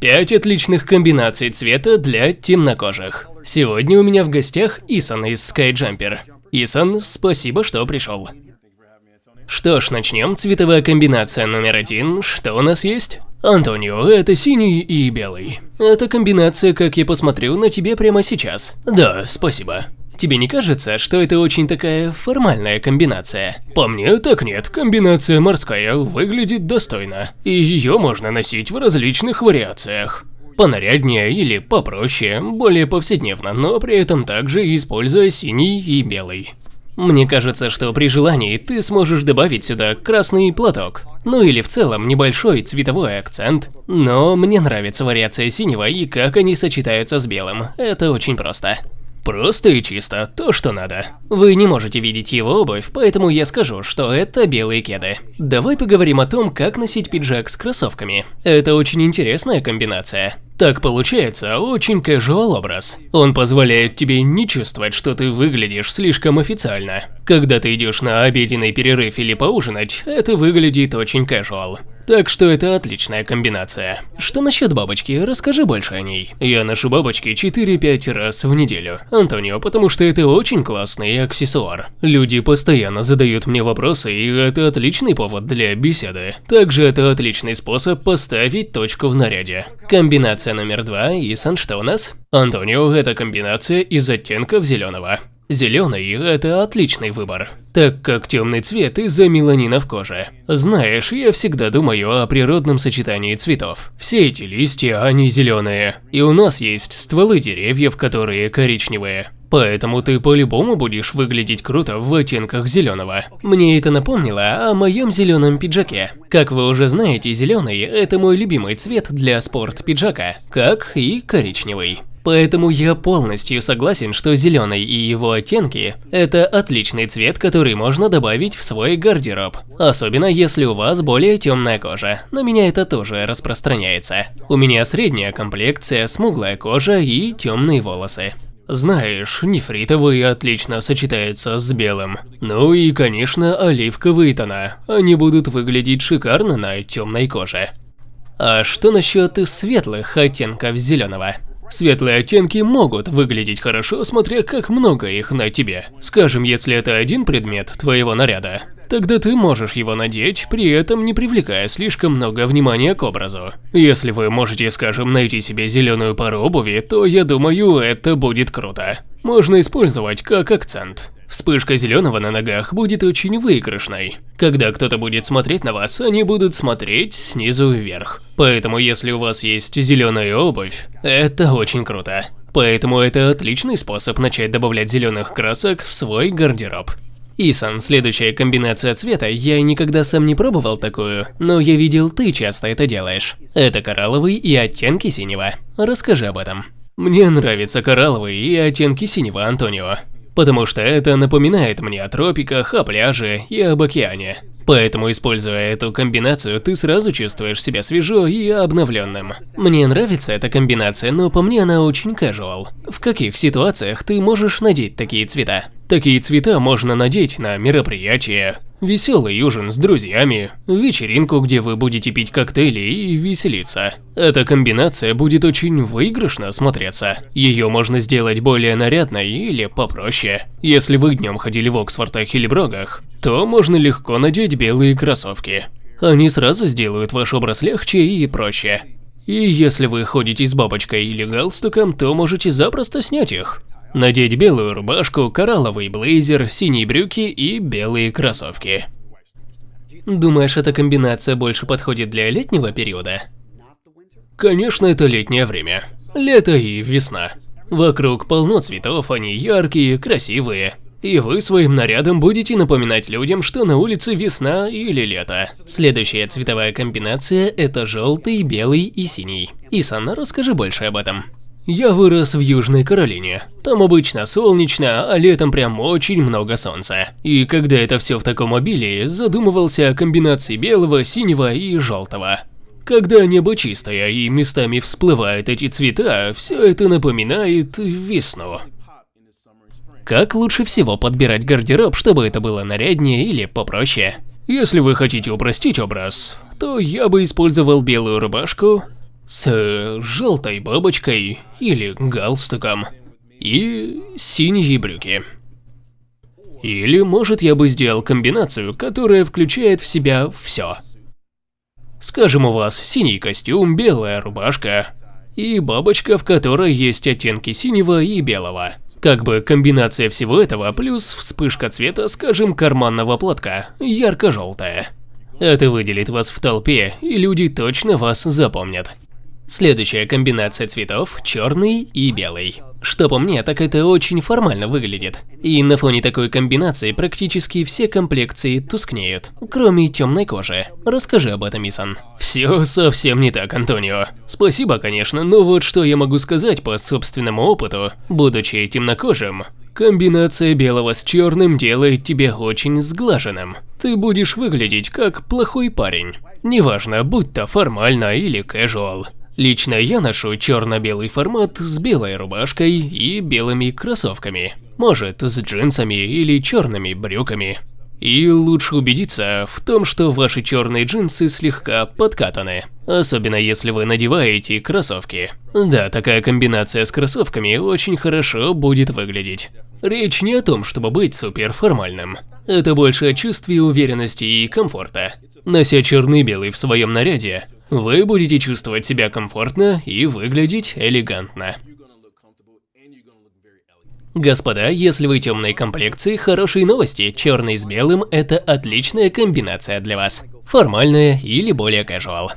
Пять отличных комбинаций цвета для темнокожих. Сегодня у меня в гостях Исан из Skyjumper. Исан, спасибо, что пришел. Что ж, начнем. Цветовая комбинация номер один. Что у нас есть? Антонио, это синий и белый. Эта комбинация, как я посмотрю, на тебе прямо сейчас. Да, спасибо. Тебе не кажется, что это очень такая формальная комбинация? По мне, так нет. Комбинация морская выглядит достойно. И ее можно носить в различных вариациях. Понаряднее или попроще, более повседневно, но при этом также используя синий и белый. Мне кажется, что при желании ты сможешь добавить сюда красный платок. Ну или в целом небольшой цветовой акцент. Но мне нравится вариация синего и как они сочетаются с белым. Это очень просто. Просто и чисто, то, что надо. Вы не можете видеть его обувь, поэтому я скажу, что это белые кеды. Давай поговорим о том, как носить пиджак с кроссовками. Это очень интересная комбинация. Так получается очень casual образ. Он позволяет тебе не чувствовать, что ты выглядишь слишком официально. Когда ты идешь на обеденный перерыв или поужинать, это выглядит очень casual. Так что это отличная комбинация. Что насчет бабочки? Расскажи больше о ней. Я ношу бабочки 4-5 раз в неделю. Антонио, потому что это очень классный аксессуар. Люди постоянно задают мне вопросы, и это отличный повод для беседы. Также это отличный способ поставить точку в наряде. Комбинация номер два, Исан, что у нас? Антонио – это комбинация из оттенков зеленого. Зеленый – это отличный выбор, так как темный цвет из-за меланина в коже. Знаешь, я всегда думаю о природном сочетании цветов. Все эти листья, они зеленые, и у нас есть стволы деревьев, которые коричневые. Поэтому ты по-любому будешь выглядеть круто в оттенках зеленого. Мне это напомнило о моем зеленом пиджаке. Как вы уже знаете, зеленый – это мой любимый цвет для спорт-пиджака, как и коричневый. Поэтому я полностью согласен, что зеленый и его оттенки – это отличный цвет, который можно добавить в свой гардероб. Особенно если у вас более темная кожа. На меня это тоже распространяется. У меня средняя комплекция, смуглая кожа и темные волосы. Знаешь, нефритовые отлично сочетаются с белым. Ну и, конечно, оливковые тона. Они будут выглядеть шикарно на темной коже. А что насчет светлых оттенков зеленого? Светлые оттенки могут выглядеть хорошо, смотря как много их на тебе. Скажем, если это один предмет твоего наряда, тогда ты можешь его надеть, при этом не привлекая слишком много внимания к образу. Если вы можете, скажем, найти себе зеленую пару обуви, то я думаю, это будет круто. Можно использовать как акцент. Вспышка зеленого на ногах будет очень выигрышной. Когда кто-то будет смотреть на вас, они будут смотреть снизу вверх. Поэтому если у вас есть зеленая обувь, это очень круто. Поэтому это отличный способ начать добавлять зеленых красок в свой гардероб. Исан, следующая комбинация цвета, я никогда сам не пробовал такую, но я видел, ты часто это делаешь. Это коралловый и оттенки синего. Расскажи об этом. Мне нравятся коралловые и оттенки синего, Антонио потому что это напоминает мне о тропиках, о пляже и об океане. Поэтому, используя эту комбинацию, ты сразу чувствуешь себя свежо и обновленным. Мне нравится эта комбинация, но по мне она очень casual. В каких ситуациях ты можешь надеть такие цвета? Такие цвета можно надеть на мероприятие, веселый ужин с друзьями, вечеринку, где вы будете пить коктейли и веселиться. Эта комбинация будет очень выигрышно смотреться. Ее можно сделать более нарядной или попроще. Если вы днем ходили в Оксфордах или Брогах, то можно легко надеть белые кроссовки. Они сразу сделают ваш образ легче и проще. И если вы ходите с бабочкой или галстуком, то можете запросто снять их. Надеть белую рубашку, коралловый блейзер, синие брюки и белые кроссовки. Думаешь, эта комбинация больше подходит для летнего периода? Конечно, это летнее время. Лето и весна. Вокруг полно цветов, они яркие, красивые. И вы своим нарядом будете напоминать людям, что на улице весна или лето. Следующая цветовая комбинация – это желтый, белый и синий. Исан, расскажи больше об этом. Я вырос в Южной Каролине. Там обычно солнечно, а летом прям очень много солнца. И когда это все в таком обилии, задумывался о комбинации белого, синего и желтого. Когда небо чистое и местами всплывают эти цвета, все это напоминает весну. Как лучше всего подбирать гардероб, чтобы это было наряднее или попроще? Если вы хотите упростить образ, то я бы использовал белую рубашку, с желтой бабочкой или галстуком и синие брюки. Или, может, я бы сделал комбинацию, которая включает в себя все. Скажем, у вас синий костюм, белая рубашка и бабочка, в которой есть оттенки синего и белого. Как бы комбинация всего этого плюс вспышка цвета, скажем, карманного платка, ярко-желтая. Это выделит вас в толпе, и люди точно вас запомнят. Следующая комбинация цветов – черный и белый. Что по мне, так это очень формально выглядит. И на фоне такой комбинации практически все комплекции тускнеют, кроме темной кожи. Расскажи об этом, Исан. Все совсем не так, Антонио. Спасибо, конечно, но вот что я могу сказать по собственному опыту, будучи темнокожим. Комбинация белого с черным делает тебя очень сглаженным. Ты будешь выглядеть как плохой парень. Неважно, будь то формально или casual. Лично я ношу черно-белый формат с белой рубашкой и белыми кроссовками. Может, с джинсами или черными брюками. И лучше убедиться в том, что ваши черные джинсы слегка подкатаны, особенно если вы надеваете кроссовки. Да, такая комбинация с кроссовками очень хорошо будет выглядеть. Речь не о том, чтобы быть супер формальным. Это больше о чувстве уверенности и комфорта. Нося черный-белый в своем наряде, вы будете чувствовать себя комфортно и выглядеть элегантно. Господа, если вы темной комплекции, хорошие новости. Черный с белым – это отличная комбинация для вас. Формальная или более casual.